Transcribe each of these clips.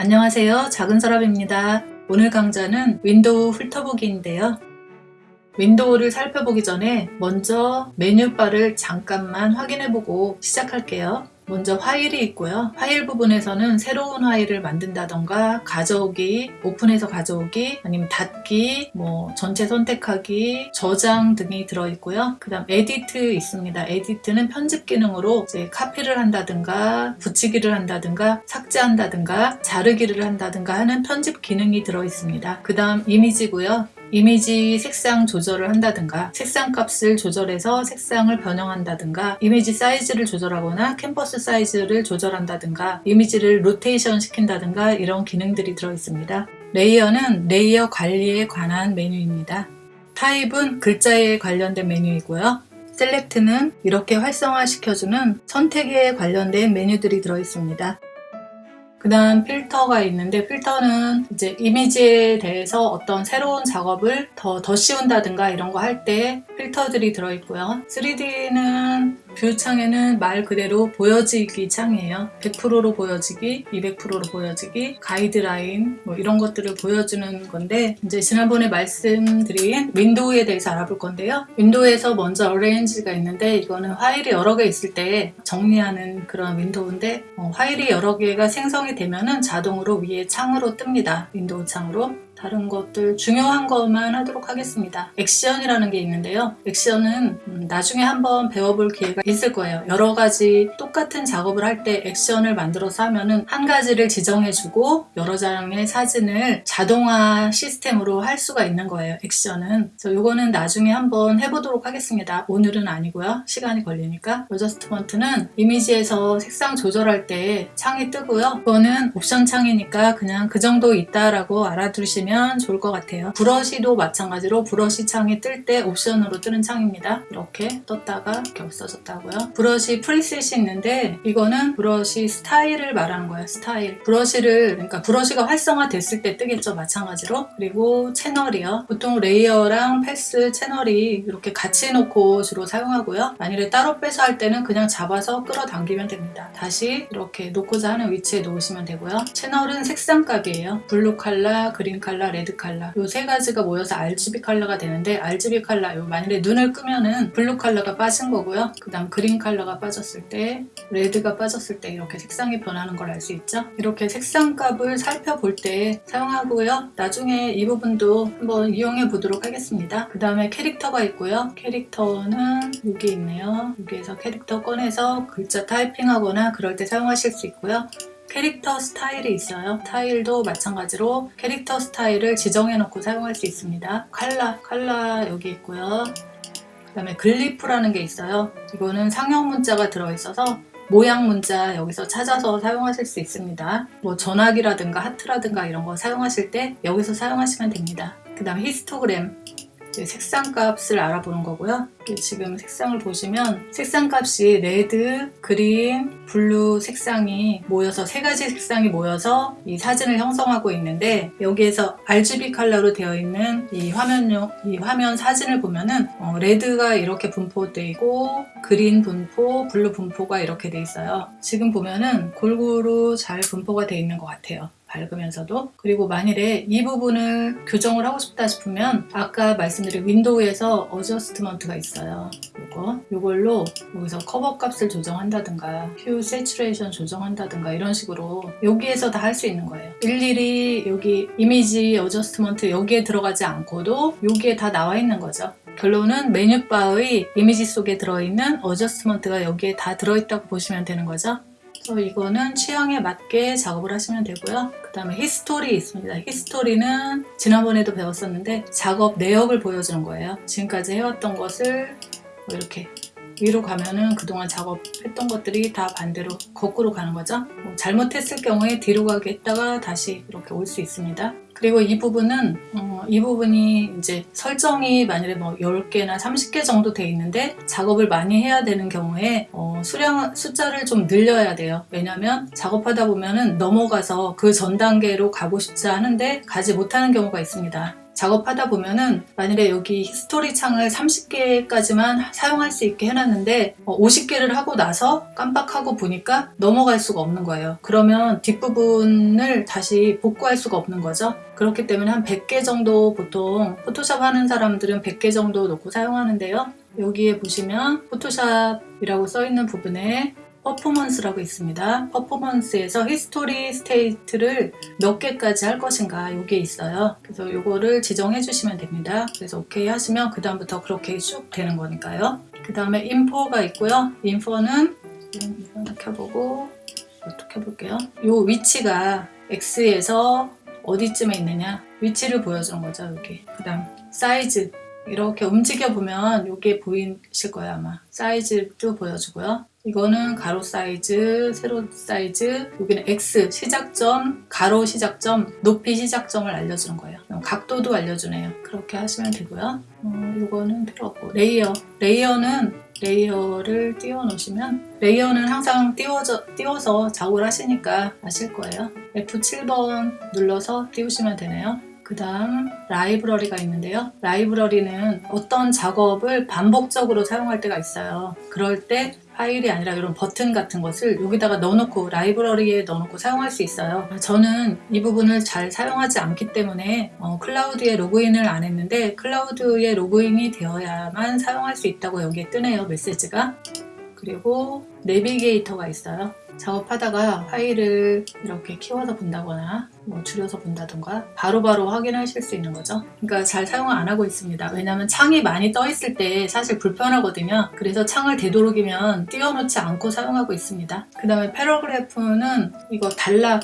안녕하세요. 작은 서랍입니다. 오늘 강좌는 윈도우 훑어보기인데요. 윈도우를 살펴보기 전에 먼저 메뉴바를 잠깐만 확인해보고 시작할게요 먼저 파일이 있고요. 파일 부분에서는 새로운 파일을 만든다던가 가져오기, 오픈해서 가져오기, 아니면 닫기, 뭐 전체 선택하기, 저장 등이 들어있고요. 그 다음 edit 있습니다. Edit는 편집 기능으로 이제 카피를 한다든가 붙이기를 한다든가 삭제한다든가 자르기를 한다든가 하는 편집 기능이 들어있습니다. 그 다음 이미지고요. 이미지 색상 조절을 한다든가 색상 값을 조절해서 색상을 변형한다든가 이미지 사이즈를 조절하거나 캔버스 사이즈를 조절한다든가 이미지를 로테이션 시킨다든가 이런 기능들이 들어있습니다. Layer는 layer 관리에 관한 메뉴입니다. 타입은 글자에 관련된 메뉴이고요. Select는 이렇게 활성화시켜주는 선택에 관련된 메뉴들이 들어있습니다. 그 다음 필터가 있는데 필터는 이제 이미지에 대해서 어떤 새로운 작업을 더, 더 씌운다든가 이런 거 할 때 필터들이 들어있고요. 3D는 view 창에는 말 그대로 보여지기 창이에요. 100%로 보여지기, 200%로 보여지기, 가이드라인 뭐 이런 것들을 보여주는 건데 이제 지난번에 말씀드린 윈도우에 대해서 알아볼 건데요. 윈도우에서 먼저 arrange가 있는데 이거는 파일이 여러 개 있을 때 정리하는 그런 윈도우인데 어, 파일이 여러 개가 생성이 되면 은 자동으로 위에 창으로 뜹니다. 윈도우 창으로 다른 것들 중요한 것만 하도록 하겠습니다. 액션이라는 게 있는데요. 액션은 음, 나중에 한번 배워볼 기회가 있을 거예요. 여러 가지 똑같은 작업을 할 때 액션을 만들어서 하면은 한 가지를 지정해주고 여러 장의 사진을 자동화 시스템으로 할 수가 있는 거예요. 액션은. 그래서 이거는 나중에 한번 해보도록 하겠습니다. 오늘은 아니고요. 시간이 걸리니까. Adjustment는 이미지에서 색상 조절할 때 창이 뜨고요. 이거는 옵션 창이니까 그냥 그 정도 있다라고 알아두시면 보시면 좋을 것 같아요. Brush도 마찬가지로 브러쉬 창이 뜰 때 옵션으로 뜨는 창입니다. 이렇게 떴다가 이렇게 없어졌다고요. Brush preset이 있는데 이거는 브러쉬 스타일을 말하는 거예요. 스타일. Brush를 그러니까 brush가 활성화됐을 때 뜨겠죠. 마찬가지로. 그리고 채널이요. 보통 layer랑 패스 채널이 이렇게 같이 놓고 주로 사용하고요. 만일에 따로 빼서 할 때는 그냥 잡아서 끌어당기면 됩니다. 다시 이렇게 놓고자 하는 위치에 놓으시면 되고요. 채널은 색상 값이에요. Blue 컬러, green 컬러 컬러, red 컬러 이세 가지가 모여서 RGB 컬러가 되는데 RGB 컬러 요 만일에 눈을 끄면은 blue 컬러가 빠진 거고요. 그 다음 green 컬러가 빠졌을 때 레드가 빠졌을 때 이렇게 색상이 변하는 걸 알 수 있죠? 이렇게 색상 값을 살펴볼 때 사용하고요. 나중에 이 부분도 한번 이용해 보도록 하겠습니다. 그 다음에 캐릭터가 있고요. 캐릭터는 여기 있네요. 여기에서 캐릭터 꺼내서 글자 타이핑하거나 그럴 때 사용하실 수 있고요 캐릭터 스타일이 있어요. 스타일도 마찬가지로 캐릭터 스타일을 지정해 놓고 사용할 수 있습니다. 칼라, 칼라 여기 있고요. 그 다음에 glyph라는 게 있어요. 이거는 상형 문자가 들어있어서 모양 문자 여기서 찾아서 사용하실 수 있습니다. 뭐 전화기라든가 하트라든가 이런 거 사용하실 때 여기서 사용하시면 됩니다. 그 다음에 히스토그램 색상 값을 알아보는 거고요. 지금 색상을 보시면 색상 값이 red, green, blue 색상이 모여서 세 가지 색상이 모여서 이 사진을 형성하고 있는데 여기에서 RGB 컬러로 되어 있는 이 화면용 이 화면 사진을 보면은 어, red가 이렇게 분포되어 있고 green 분포, blue 분포가 이렇게 돼 있어요. 지금 보면은 골고루 잘 분포가 되어 있는 것 같아요. 밝으면서도 그리고 만일에 이 부분을 교정을 하고 싶다 싶으면 아까 말씀드린 윈도우에서 adjustment가 있어요. 요거. 요걸로 여기서 커버 값을 조정한다든가 hue saturation 조정한다든가 이런 식으로 여기에서 다 할 수 있는 거예요. 일일이 여기 이미지 adjustment 여기에 들어가지 않고도 여기에 다 나와 있는 거죠. 결론은 메뉴바의 이미지 속에 들어있는 adjustment가 여기에 다 들어있다고 보시면 되는 거죠 이거는 취향에 맞게 작업을 하시면 되고요. 그 다음에 history 있습니다. History는 지난번에도 배웠었는데 작업 내역을 보여주는 거예요. 지금까지 해왔던 것을 뭐 이렇게 위로 가면은 그동안 작업했던 것들이 다 반대로 거꾸로 가는 거죠. 뭐 잘못했을 경우에 뒤로 가게 했다가 다시 이렇게 올 수 있습니다. 그리고 이 부분은 어, 이 부분이 이제 설정이 만약에 뭐 10개나 30개 정도 돼 있는데 작업을 많이 해야 되는 경우에 어, 수량 숫자를 좀 늘려야 돼요 왜냐면 작업하다 보면은 넘어가서 그 전 단계로 가고 싶지 않은데 가지 못하는 경우가 있습니다 작업하다 보면은 만일에 여기 history 창을 30개까지만 사용할 수 있게 해놨는데 50개를 하고 나서 깜빡하고 보니까 넘어갈 수가 없는 거예요. 그러면 뒷부분을 다시 복구할 수가 없는 거죠. 그렇기 때문에 한 100개 정도 보통 Photoshop 하는 사람들은 100개 정도 놓고 사용하는데요. 여기에 보시면 Photoshop이라고 써 있는 부분에 퍼포먼스라고 있습니다. 퍼포먼스에서 history state를 몇 개까지 할 것인가 이게 있어요. 그래서 이거를 지정해 주시면 됩니다. 그래서 오케이 하시면 그 다음부터 그렇게 쭉 되는 거니까요. 그 다음에 info가 있고요. info는 이거 켜보고 어떻게 해볼게요. 이 위치가 X에서 어디쯤에 있느냐 위치를 보여주는 거죠. 여기 그 다음 사이즈 이렇게 움직여 보면 이게 보이실 거예요 아마 사이즈도 보여주고요 이거는 가로 사이즈, 세로 사이즈, 여기는 X 시작점, 가로 시작점, 높이 시작점을 알려주는 거예요. 각도도 알려주네요. 그렇게 하시면 되고요. 어, 이거는 필요 없고 layer, layer는 layer를 띄워 놓으시면 layer는 항상 띄워져, 띄워서 작업을 하시니까 아실 거예요. F7번 눌러서 띄우시면 되네요. 그 다음 라이브러리가 있는데요. 라이브러리는 어떤 작업을 반복적으로 사용할 때가 있어요. 그럴 때 파일이 아니라 이런 버튼 같은 것을 여기다가 넣어놓고 라이브러리에 넣어놓고 사용할 수 있어요. 저는 이 부분을 잘 사용하지 않기 때문에 어, cloud에 로그인을 안 했는데 cloud에 로그인이 되어야만 사용할 수 있다고 여기에 뜨네요. 메시지가. 그리고 navigator가 있어요. 작업하다가 파일을 이렇게 키워서 본다거나 뭐 줄여서 본다던가 바로바로 바로 확인하실 수 있는 거죠. 그러니까 잘 사용을 안 하고 있습니다. 왜냐하면 창이 많이 떠 있을 때 사실 불편하거든요. 그래서 창을 되도록이면 띄워놓지 않고 사용하고 있습니다. 그 다음에 paragraph는 이거 단락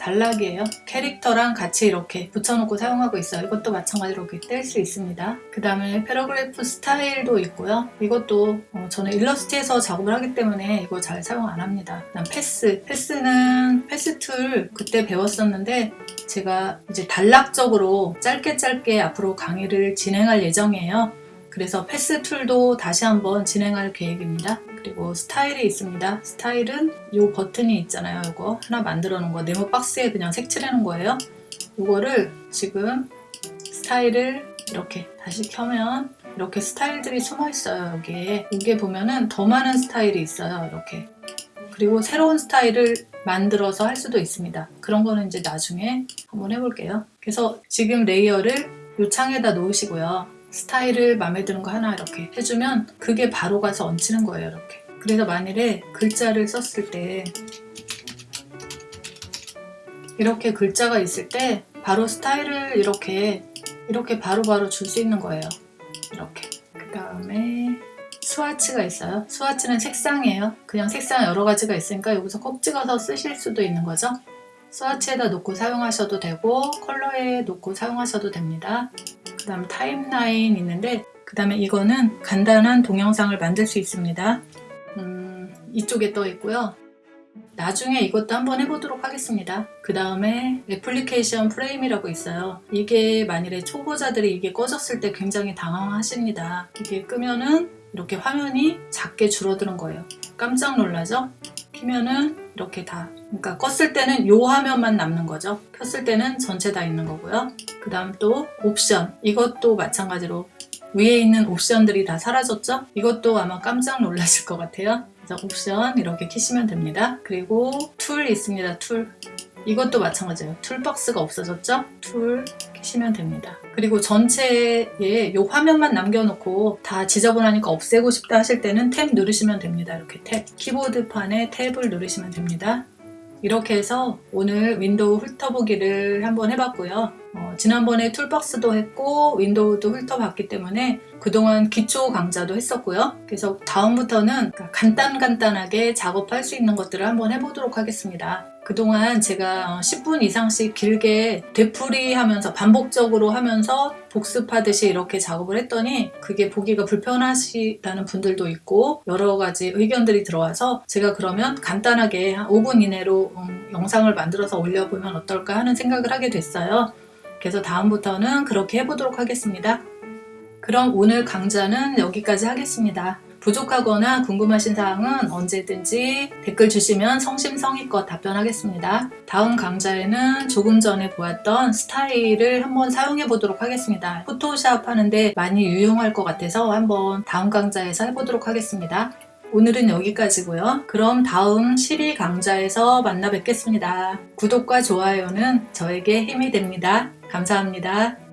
단락이에요. 캐릭터랑 같이 이렇게 붙여놓고 사용하고 있어요. 이것도 마찬가지로 이렇게 뗄 수 있습니다. 그 다음에 paragraph style도 있고요. 이것도 어, 저는 일러스트에서 작업을 하기 때문에 이거 잘 사용 안 합니다. 그다음 path. path는 path tool 그때 배웠었는데 제가 이제 단락적으로 짧게 짧게 앞으로 강의를 진행할 예정이에요. 그래서 path tool도 다시 한번 진행할 계획입니다. 그리고 스타일이 있습니다. 스타일은 이 버튼이 있잖아요. 이거 하나 만들어 놓은 거 네모 박스에 그냥 색칠해 놓은 거예요. 이거를 지금 스타일을 이렇게 다시 켜면 이렇게 스타일들이 숨어 있어요. 여기에 여기에 보면은 더 많은 스타일이 있어요. 이렇게 그리고 새로운 스타일을 만들어서 할 수도 있습니다. 그런 거는 이제 나중에 한번 해볼게요. 그래서 지금 layer를 이 창에다 놓으시고요. 스타일을 마음에 드는 거 하나 이렇게 해주면 그게 바로 가서 얹히는 거예요 이렇게. 그래서 만일에 글자를 썼을 때 이렇게 글자가 있을 때 바로 스타일을 이렇게 이렇게 바로바로 줄 수 있는 거예요. 이렇게. 그 다음에 스와치가 있어요. 스와치는 색상이에요. 그냥 색상 여러 가지가 있으니까 여기서 콕 찍어서 쓰실 수도 있는 거죠 스와치에다 놓고 사용하셔도 되고 컬러에 놓고 사용하셔도 됩니다. 그 다음 타임라인 있는데 그 다음에 이거는 간단한 동영상을 만들 수 있습니다. 음, 이쪽에 떠 있고요. 나중에 이것도 한번 해보도록 하겠습니다. 그 다음에 애플리케이션 프레임이라고 있어요. 이게 만일에 초보자들이 이게 꺼졌을 때 굉장히 당황하십니다. 이게 끄면은 이렇게 화면이 작게 줄어드는 거예요. 깜짝 놀라죠 키면은 이렇게 다 그러니까 껐을 때는 요 화면만 남는 거죠. 켰을 때는 전체 다 있는 거고요. 그 다음 또 옵션. 이것도 마찬가지로 위에 있는 옵션들이 다 사라졌죠? 이것도 아마 깜짝 놀라실 것 같아요. 그래서 옵션 이렇게 키시면 됩니다. 그리고 tool 있습니다. tool 이것도 마찬가지예요. toolbox가 없어졌죠? tool 키시면 됩니다. 그리고 전체에 이 화면만 남겨놓고 다 지저분하니까 없애고 싶다 하실 때는 탭 누르시면 됩니다. 이렇게 탭. 키보드판에 tab을 누르시면 됩니다. 이렇게 해서 오늘 window 훑어보기를 한번 해봤고요. 어, 지난번에 toolbox도 했고 window도 훑어봤기 때문에 그동안 기초 강좌도 했었고요. 그래서 다음부터는 간단간단하게 작업할 수 있는 것들을 한번 해보도록 하겠습니다 그동안 제가 10분 이상씩 길게 되풀이 하면서 반복적으로 하면서 복습하듯이 이렇게 작업을 했더니 그게 보기가 불편하시다는 분들도 있고 여러 가지 의견들이 들어와서 제가 그러면 간단하게 한 5분 이내로 음, 영상을 만들어서 올려보면 어떨까 하는 생각을 하게 됐어요. 그래서 다음부터는 그렇게 해보도록 하겠습니다. 그럼 오늘 강좌는 여기까지 하겠습니다. 부족하거나 궁금하신 사항은 언제든지 댓글 주시면 성심성의껏 답변하겠습니다. 다음 강좌에는 조금 전에 보았던 스타일을 한번 사용해 보도록 하겠습니다. 포토샵 하는데 많이 유용할 것 같아서 한번 다음 강좌에서 해보도록 하겠습니다. 오늘은 여기까지고요. 그럼 다음 12 강좌에서 만나 뵙겠습니다. 구독과 좋아요는 저에게 힘이 됩니다. 감사합니다.